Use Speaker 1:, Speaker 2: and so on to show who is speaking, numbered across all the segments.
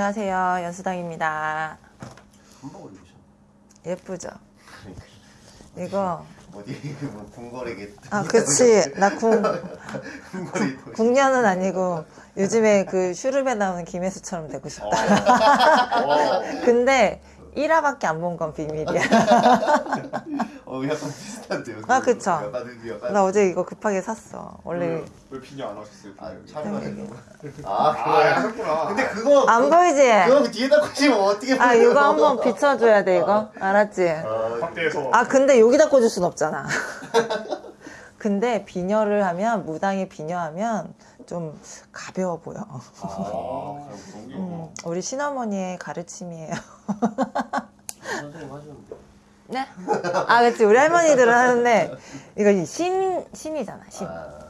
Speaker 1: 안녕하세요. 연수당입니다.
Speaker 2: 한복을 입으셨네.
Speaker 1: 예쁘죠?
Speaker 2: 그러니까
Speaker 1: 이거
Speaker 2: 어디 뭐 궁궐에게
Speaker 1: 아 그치 나 궁,
Speaker 2: 궁궐이 또
Speaker 1: 궁녀는 아니고 요즘에 그 슈룹에 나오는 김혜수처럼 되고 싶다.
Speaker 2: 어.
Speaker 1: 근데 1화밖에 안 본 건 비밀이야.
Speaker 2: 어 약간 비슷한데요.
Speaker 1: 아, 그쵸.
Speaker 2: 약간
Speaker 1: 나 어제 이거 급하게 샀어. 원래
Speaker 3: 왜 비녀 안 하셨어요?
Speaker 2: 아? 촬영하려고. 아
Speaker 3: 아,
Speaker 2: 그거야.
Speaker 3: 하셨구나.
Speaker 2: 근데 그거
Speaker 1: 안 보이지?
Speaker 2: 그거 뒤에다 꽂히면 어떻게
Speaker 1: 아
Speaker 2: 보여요?
Speaker 1: 이거 한번 비춰줘야 돼 이거 알았지?
Speaker 2: 아,
Speaker 3: 확대해서
Speaker 1: 아 근데 여기다 꽂을 순 없잖아. 근데 비녀를 하면 무당이 비녀하면 좀 가벼워 보여.
Speaker 2: 아,
Speaker 1: 음, 우리 신어머니의 가르침이에요. 네? 아 그치 우리 할머니들은 하는데 이거 이 신, 신이잖아 신.
Speaker 2: 아,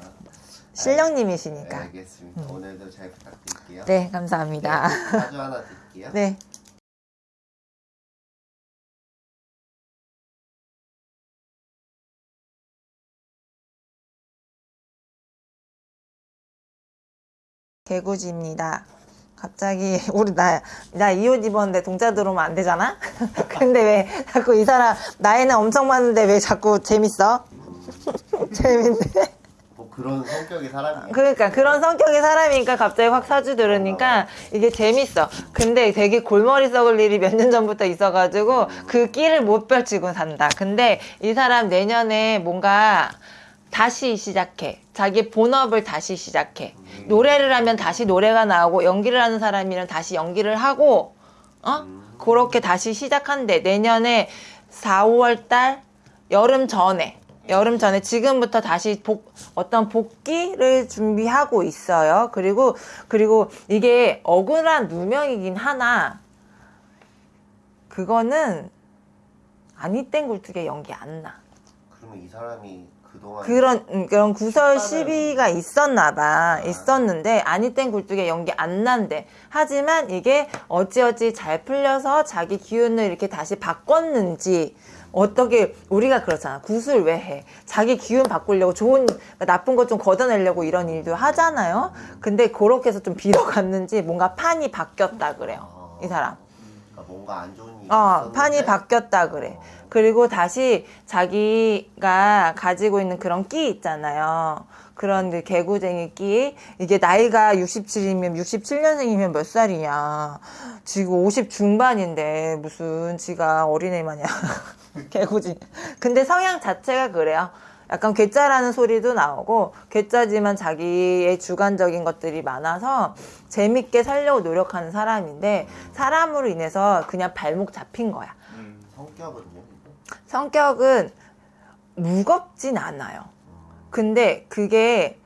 Speaker 1: 신령님이시니까.
Speaker 2: 알겠습니다. 오늘도 잘 부탁드릴게요.
Speaker 1: 네 감사합니다.
Speaker 2: 사주 하나 드릴게요.
Speaker 1: 네. 개구지입니다. 갑자기 우리 나 나 이 옷 입었는데 동자 들어오면 안 되잖아? 근데 왜 자꾸 이 사람 나이는 엄청 많은데 왜 자꾸 재밌어? 재밌네.
Speaker 2: 뭐 그런 성격의 사람이에요.
Speaker 1: 그러니까 그런 성격의 사람이니까 갑자기 확 사주 들으니까 이게 재밌어. 근데 되게 골머리 썩을 일이 몇 년 전부터 있어가지고 그 끼를 못 펼치고 산다. 근데 이 사람 내년에 뭔가 다시 시작해. 자기 본업을 다시 시작해. 노래를 하면 다시 노래가 나오고 연기를 하는 사람이면 다시 연기를 하고 어? 그렇게 다시 시작한대. 내년에 4, 5월 달 여름 전에 여름 전에 지금부터 다시 복 어떤 복귀를 준비하고 있어요. 그리고 그리고 이게 억울한 누명이긴 하나 그거는 아니 땡 굴뚝에 연기 안 나.
Speaker 2: 그러면 이 사람이
Speaker 1: 그런 음, 그런 구설 시비가 있었나 봐. 있었는데 아니 땡 굴뚝에 연기 안 난대. 하지만 이게 어찌어찌 잘 풀려서 자기 기운을 이렇게 다시 바꿨는지 어떻게 우리가 그렇잖아. 구슬 왜 해? 자기 기운 바꾸려고 좋은 나쁜 것 좀 걷어내려고 이런 일도 하잖아요. 근데 그렇게 해서 좀 빌어갔는지 뭔가 판이 바뀌었다 그래요. 이 사람
Speaker 2: 뭔가 안 좋은 일이
Speaker 1: 어, 판이 바뀌었다 그래. 그리고 다시 자기가 가지고 있는 그런 끼 있잖아요. 그런 그 개구쟁이 끼. 이게 나이가 67이면 67년생이면 몇 살이냐. 지금 50 중반인데 무슨 지가 어린애 마냥 개구지. 근데 성향 자체가 그래요. 약간 괴짜라는 소리도 나오고 괴짜지만 자기의 주관적인 것들이 많아서 재밌게 살려고 노력하는 사람인데 사람으로 인해서 그냥 발목 잡힌 거야.
Speaker 3: 음.
Speaker 2: 성격은요?
Speaker 1: 성격은 무겁진 않아요. 근데 그게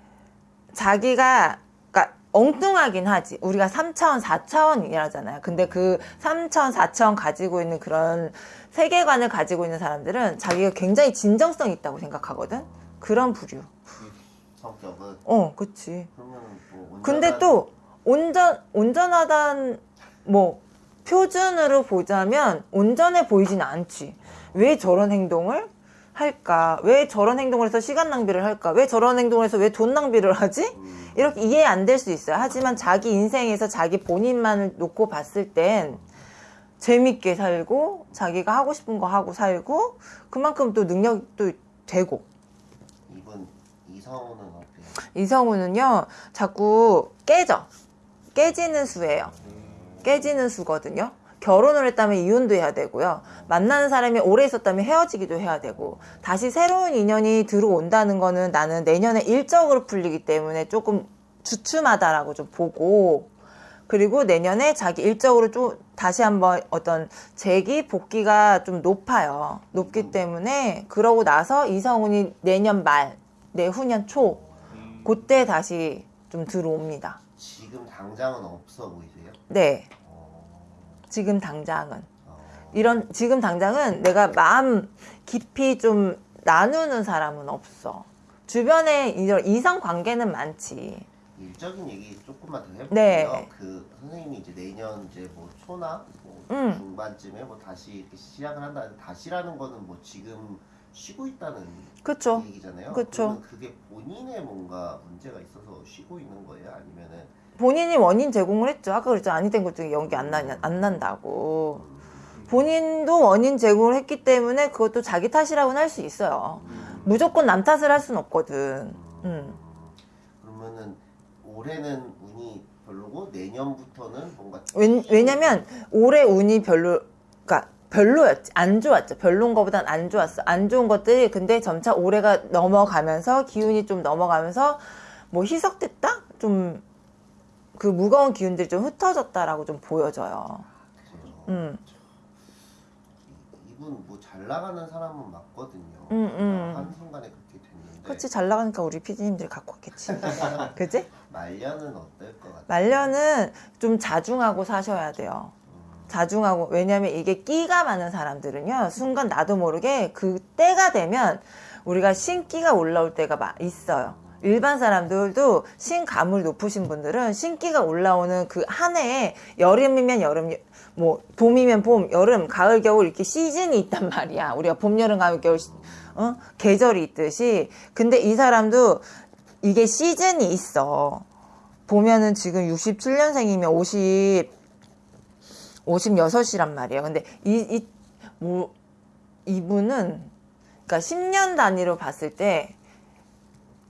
Speaker 1: 자기가 엉뚱하긴 하지. 우리가 3차원, 4차원이라잖아요. 근데 그 3차원, 4차원 가지고 있는 그런 세계관을 가지고 있는 사람들은 자기가 굉장히 진정성 있다고 생각하거든. 그런 부류.
Speaker 2: 성격은
Speaker 1: 어, 그치.
Speaker 2: 그러면 뭐
Speaker 1: 근데 또 온전 온전하단 뭐 표준으로 보자면 온전해 보이진 않지. 왜 저런 행동을 할까? 왜 저런 행동을 해서 시간 낭비를 할까? 왜 저런 행동을 해서 왜 돈 낭비를 하지?
Speaker 2: 음,
Speaker 1: 이렇게 이해 안 될 수 있어요. 하지만 자기 인생에서 자기 본인만을 놓고 봤을 땐 재밌게 살고 자기가 하고 싶은 거 하고 살고 그만큼 또 능력도 되고
Speaker 2: 이분 이성우는 어때요?
Speaker 1: 이성우는요 자꾸 깨져 깨지는 수예요 깨지는 수거든요 결혼을 했다면 이혼도 해야 되고요 만나는 사람이 오래 있었다면 헤어지기도 해야 되고 다시 새로운 인연이 들어온다는 거는 나는 내년에 일적으로 풀리기 때문에 조금 주춤하다라고 좀 보고 그리고 내년에 자기 일적으로 좀 다시 한번 어떤 재기 복귀가 좀 높아요 높기 때문에 그러고 나서 이성훈이 내년 말 내후년 초
Speaker 3: 음.
Speaker 1: 그때 다시 좀 들어옵니다.
Speaker 2: 지금 당장은 없어 보이세요?
Speaker 1: 네,
Speaker 2: 어,
Speaker 1: 지금 당장은
Speaker 2: 어,
Speaker 1: 이런 지금 당장은 내가 마음 깊이 좀 나누는 사람은 없어. 주변에 이런 이성 관계는 많지.
Speaker 2: 일적인 얘기 조금만 더 해볼게요.
Speaker 1: 네.
Speaker 2: 그 선생님이 이제 내년 이제 뭐 초나 뭐
Speaker 1: 음.
Speaker 2: 중반쯤에 뭐 다시 이렇게 시작을 한다. 다시라는 거는 뭐 지금 쉬고 있다는
Speaker 1: 그쵸?
Speaker 2: 얘기잖아요.
Speaker 1: 그쵸.
Speaker 2: 그게 본인의 뭔가 문제가 있어서 쉬고 있는 거예요? 아니면은
Speaker 1: 본인이 원인 제공을 했죠. 아까 그랬죠. 아니 된 것 중에 연기 안 나냐 안 난다고. 본인도 원인 제공을 했기 때문에 그것도 자기 탓이라고는 할 수 있어요. 무조건 남 탓을 할 수는 없거든. 음.
Speaker 2: 그러면은 올해는 운이 별로고 내년부터는 뭔가
Speaker 1: 왜, 왜냐면 올해 운이 별로, 그러니까 별로였지. 안 좋았죠. 별론 거보단 안 좋았어. 안 좋은 것들이 근데 점차 올해가 넘어가면서 기운이 좀 넘어가면서 뭐 희석됐다? 좀 그 무거운 기운들이 좀 흩어졌다라고 좀 보여져요.
Speaker 2: 그래요.
Speaker 1: 음.
Speaker 2: 이분 뭐 잘 나가는 사람은 맞거든요.
Speaker 1: 음, 음.
Speaker 2: 한 순간에 그렇게 됐는데
Speaker 1: 그렇지 잘 나가니까 우리 PD님들이 갖고 왔겠지. 그지?
Speaker 2: 말년은 어떨 것 같아요?
Speaker 1: 말년은 좀 자중하고 사셔야 돼요.
Speaker 2: 음,
Speaker 1: 자중하고 왜냐면 이게 끼가 많은 사람들은요 순간 나도 모르게 그 때가 되면 우리가 신기가 올라올 때가 막 있어요 일반 사람들도 신감을 높으신 분들은 신기가 올라오는 그 한 해에 여름이면 여름 뭐 봄이면 봄 여름 가을 겨울 이렇게 시즌이 있단 말이야 우리가 봄 여름 가을 겨울 시- 어? 계절이 있듯이 근데 이 사람도 이게 시즌이 있어 보면은 지금 67년생이면 50 56이란 말이에요. 근데 이, 이, 뭐, 이분은, 그러니까 10년 단위로 봤을 때,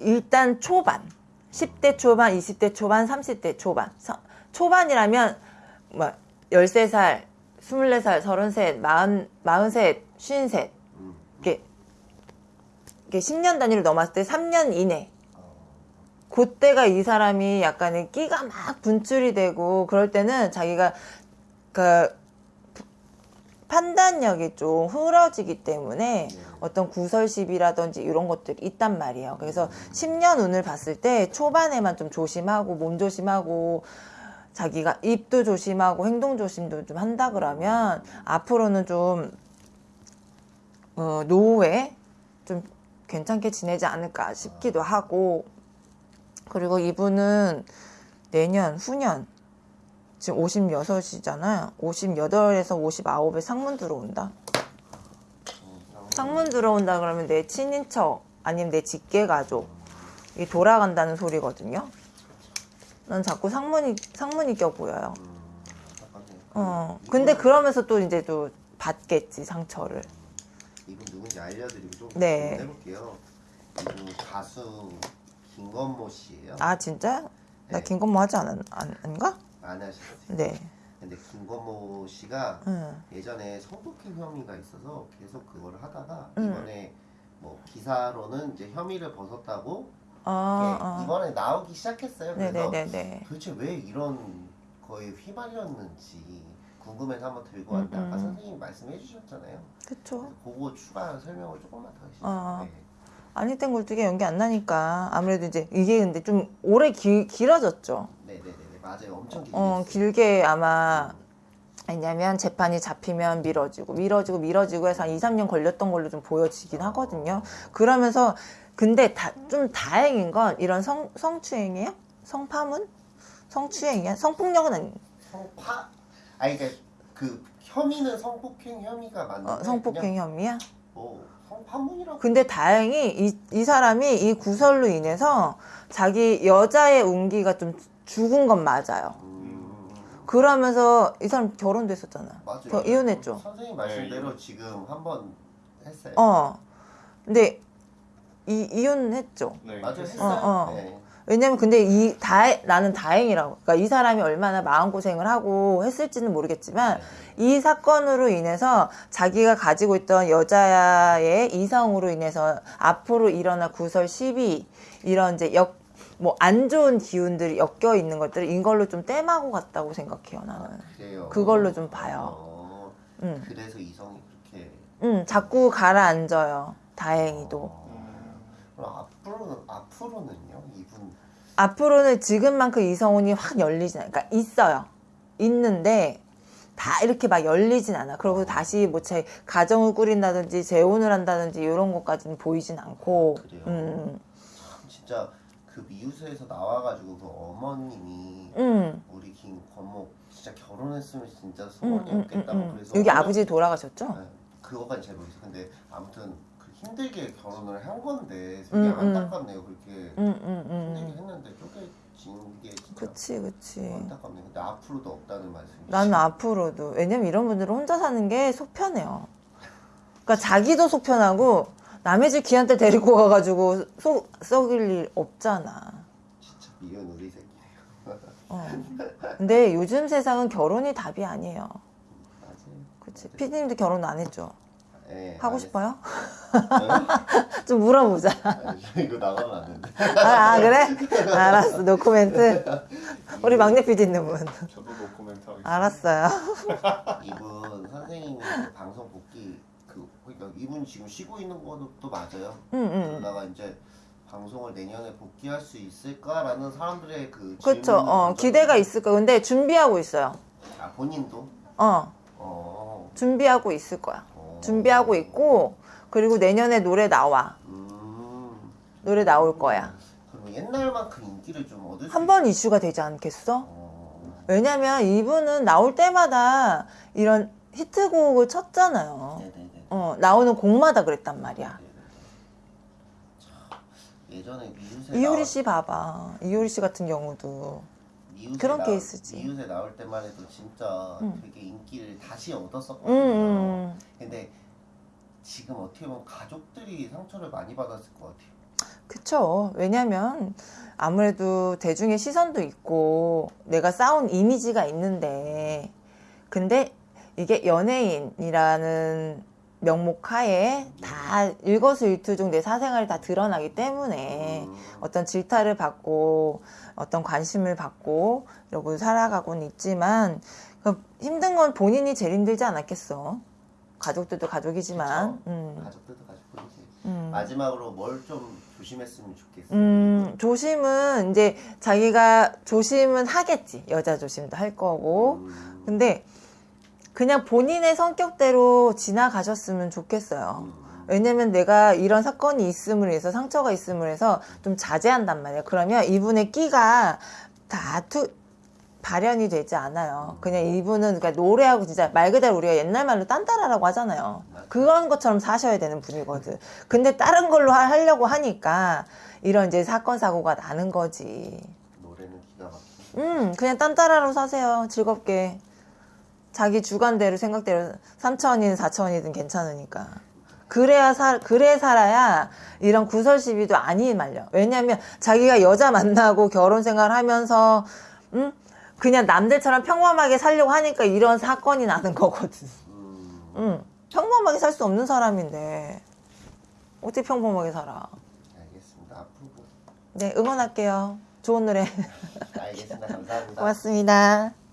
Speaker 1: 일단 초반, 10대 초반, 20대 초반, 30대 초반. 서- 초반이라면, 뭐, 13살, 24살, 33, 40, 43, 53.
Speaker 2: 음,
Speaker 1: 이게, 이게 10년 단위로 넘었을 때 3년 이내.
Speaker 2: 어,
Speaker 1: 그때가 이 사람이 약간의 끼가 막 분출이 되고 그럴 때는 자기가 그 판단력이 좀 흐려지기 때문에
Speaker 2: 네.
Speaker 1: 어떤 구설십이라든지 이런 것들이 있단 말이에요. 그래서 10년 운을 봤을 때 초반에만 좀 조심하고 몸 조심하고 자기가 입도 조심하고 행동 조심도 좀 한다 그러면 앞으로는 좀 어, 노후에 좀 괜찮게 지내지 않을까 싶기도 하고 그리고 이분은 내년 후년 지금 56이잖아요. 58에서 59에 상문 들어온다.
Speaker 2: 어,
Speaker 1: 상문 들어온다 그러면 내 친인척 아니면 내 직계 가족 이 돌아간다는 소리거든요. 난 자꾸 상문이 상문이 껴 보여요. 어. 근데 그러면서 또 이제 또 받겠지 상처를.
Speaker 2: 이분 누군지 알려드리고 좀
Speaker 1: 네.
Speaker 2: 해볼게요. 이분 가수 김건모 씨예요.
Speaker 1: 아 진짜? 나
Speaker 2: 네.
Speaker 1: 김건모 하지 않, 안, 아닌가?
Speaker 2: 안 하셨어요.
Speaker 1: 네.
Speaker 2: 근데 김건모 씨가
Speaker 1: 응.
Speaker 2: 예전에 성폭행 혐의가 있어서 계속 그걸 하다가
Speaker 1: 음.
Speaker 2: 이번에 뭐 기사로는 이제 혐의를 벗었다고
Speaker 1: 아,
Speaker 2: 예,
Speaker 1: 아.
Speaker 2: 이번에 나오기 시작했어요. 그래서
Speaker 1: 네네네네.
Speaker 2: 도대체 왜 이런 거에 휘말렸는지 궁금해서 한번 들고 왔는데
Speaker 1: 음,
Speaker 2: 아까
Speaker 1: 음.
Speaker 2: 선생님이 말씀해 주셨잖아요.
Speaker 1: 그쵸.
Speaker 2: 그거 추가 설명을 조금만 더 해주세요.
Speaker 1: 어.
Speaker 2: 네.
Speaker 1: 아니 땐 굴뚝에 연기 안 나니까 아무래도 이제 이게 근데 좀 오래 길, 길어졌죠.
Speaker 2: 맞아요. 엄청 길게
Speaker 1: 어. 길게 아마 왜냐면 재판이 잡히면 미뤄지고 미뤄지고 미뤄지고 해서 한 2, 3년 걸렸던 걸로 좀 보여지긴 하거든요. 그러면서 근데 다, 좀 다행인 건 이런 성, 성추행이에요? 성파문? 성추행이야? 성폭력은 아니
Speaker 2: 성파 아니 그러니까 그 혐의는 성폭행 혐의가 맞는데
Speaker 1: 어, 성폭행 혐의야?
Speaker 2: 뭐 성판문이라고
Speaker 1: 근데 다행히 이, 이 사람이 이 구설로 인해서 자기 여자의 운기가 좀 죽은 건 맞아요.
Speaker 2: 음,
Speaker 1: 그러면서 이 사람 결혼됐었잖아.
Speaker 2: 맞아요.
Speaker 1: 겨- 이혼했죠.
Speaker 2: 선생님 말씀대로
Speaker 3: 네,
Speaker 2: 지금 한 번 했어요.
Speaker 1: 어. 근데 이 이혼했죠.
Speaker 3: 네.
Speaker 2: 맞아요. 했어요.
Speaker 1: 어, 어.
Speaker 2: 네.
Speaker 1: 왜냐면 근데 이 다 나는 다행이라고. 그러니까 이 사람이 얼마나 마음 고생을 하고 했을지는 모르겠지만 이 사건으로 인해서 자기가 가지고 있던 여자의 이성으로 인해서 앞으로 일어날 구설 시비 이런 이제 역 뭐 안 좋은 기운들이 엮여 있는 것들을 이걸로 좀 땜하고 갔다고 생각해요 나는.
Speaker 2: 그래요.
Speaker 1: 그걸로 좀 봐요.
Speaker 2: 어,
Speaker 1: 응,
Speaker 2: 그래서 이성이 그렇게.
Speaker 1: 응, 자꾸 가라앉아요. 다행히도.
Speaker 2: 어, 그럼 앞으로는 앞으로는요 이분
Speaker 1: 앞으로는 지금만큼 이성운이 확 열리진 않아. 그러니까 있어요. 있는데 다 이렇게 막 열리진 않아. 그리고 다시 뭐 제 가정을 꾸린다든지 재혼을 한다든지 이런 것까지는 보이진 않고.
Speaker 2: 그래요?
Speaker 1: 음,
Speaker 2: 참 진짜 그 미우새에서 나와가지고 그 어머님이
Speaker 1: 음,
Speaker 2: 우리 김건목 진짜 결혼했으면 진짜
Speaker 1: 음,
Speaker 2: 소원이
Speaker 1: 음, 음,
Speaker 2: 없겠다고
Speaker 1: 음.
Speaker 2: 그래서
Speaker 1: 여기 아버지 돌아가셨죠?
Speaker 2: 네, 그거까지 잘 모르겠어요. 근데 아무튼 그 힘들게 결혼을 한 건데 되게. 안타깝네요. 그렇게 힘들게
Speaker 1: 음.
Speaker 2: 했는데 쪼개 게 진짜
Speaker 1: 그치 그치.
Speaker 2: 안타깝네. 근데 앞으로도 없다는 말씀이시죠?
Speaker 1: 나는 앞으로도 왜냐면 이런 분들은 혼자 사는 게 속편해요. 그러니까 자기도 속편하고 남의 집 기한테 데리고 가가지고 속 썩일 일 없잖아.
Speaker 2: 진짜 미운 우리 새끼네요.
Speaker 1: 어. 근데 요즘 세상은 결혼이 답이 아니에요.
Speaker 2: 맞아요.
Speaker 1: 그치? 피디님도 결혼 안 했죠?
Speaker 2: 네,
Speaker 1: 하고
Speaker 2: 안
Speaker 1: 싶어요? 좀 물어보자.
Speaker 2: 아니, 이거 나가면 안 되는데.
Speaker 1: 아, 아, 그래? 알았어. 노코멘트. 우리 막내 피디님은
Speaker 3: 저도 노코멘트 하겠습니다.
Speaker 1: 알았어요.
Speaker 2: 이분 선생님이 그 방송 복귀 그 그러니까 이분 지금 쉬고 있는 것도 맞아요.
Speaker 1: 응, 응.
Speaker 2: 그러다가 이제 방송을 내년에 복귀할 수 있을까라는 사람들의 그. 질문을
Speaker 1: 어, 기대가 있을 거야. 근데 준비하고 있어요.
Speaker 2: 아 본인도
Speaker 1: 어,
Speaker 2: 어,
Speaker 1: 준비하고 있을 거야.
Speaker 2: 어.
Speaker 1: 준비하고 있고, 그리고 내년에 노래 나와.
Speaker 2: 음
Speaker 1: 노래 나올 거야.
Speaker 2: 그럼 옛날만큼 인기를 좀 얻을
Speaker 1: 수한번 이슈가 되지 않겠어?
Speaker 2: 어,
Speaker 1: 왜냐면 이분은 나올 때마다 이런 히트곡을 쳤잖아요.
Speaker 2: 네네네.
Speaker 1: 어, 나오는 곡마다 그랬단 말이야.
Speaker 2: 참, 예전에 미우새
Speaker 1: 이효리 씨 봐봐. 이효리 씨 같은 경우도. 그런
Speaker 2: 나올-
Speaker 1: 케이스지.
Speaker 2: 미우새 나올 때만 해도 진짜
Speaker 1: 응.
Speaker 2: 되게 인기를 다시
Speaker 1: 음,
Speaker 2: 얻었었거든요.
Speaker 1: 음.
Speaker 2: 근데 지금 어떻게 보면 가족들이 상처를 많이 받았을 것 같아요.
Speaker 1: 그쵸. 왜냐면 아무래도 대중의 시선도 있고 내가 쌓은 이미지가 있는데 근데 이게 연예인이라는 명목 하에 다 일거수일투족 내 사생활이 다 드러나기 때문에
Speaker 2: 음,
Speaker 1: 어떤 질타를 받고 어떤 관심을 받고 이러고 살아가고는 있지만 그 힘든 건 본인이 제일 힘들지 않았겠어. 가족들도 가족이지만. 음,
Speaker 2: 가족들도 가족들이지.
Speaker 1: 음.
Speaker 2: 마지막으로 뭘 좀 조심했으면 좋겠어요.
Speaker 1: 음, 조심은 이제 자기가 조심은 하겠지. 여자 조심도 할 거고.
Speaker 2: 음,
Speaker 1: 근데 그냥 본인의 성격대로 지나가셨으면 좋겠어요.
Speaker 2: 음,
Speaker 1: 왜냐면 내가 이런 사건이 있음으로 해서 상처가 있음으로 해서 좀 자제한단 말이에요. 그러면 이분의 끼가 다 투, 발현이 되지 않아요. 그냥 이분은 그러니까 노래하고 진짜 말 그대로 우리가 옛날 말로 딴따라라고 하잖아요. 그런 것처럼 사셔야 되는 분이거든. 근데 다른 걸로 하- 하려고 하니까 이런 이제 사건 사고가 나는 거지.
Speaker 2: 노래는 기가 막히네.
Speaker 1: 음, 그냥 딴따라로 사세요. 즐겁게. 자기 주관대로 생각대로 3천원이든 4천원이든 괜찮으니까. 그래야 살, 그래 살아야 이런 구설 시비도 안 말려. 왜냐면 자기가 여자 만나고 결혼 생활 하면서, 음? 그냥 남들처럼 평범하게 살려고 하니까 이런 사건이 나는 거거든.
Speaker 2: 음,
Speaker 1: 음. 평범하게 살 수 없는 사람인데. 어떻게 평범하게 살아?
Speaker 2: 알겠습니다. 앞으로
Speaker 1: 네, 응원할게요. 좋은 노래.
Speaker 2: 알겠습니다. 감사합니다.
Speaker 1: 고맙습니다.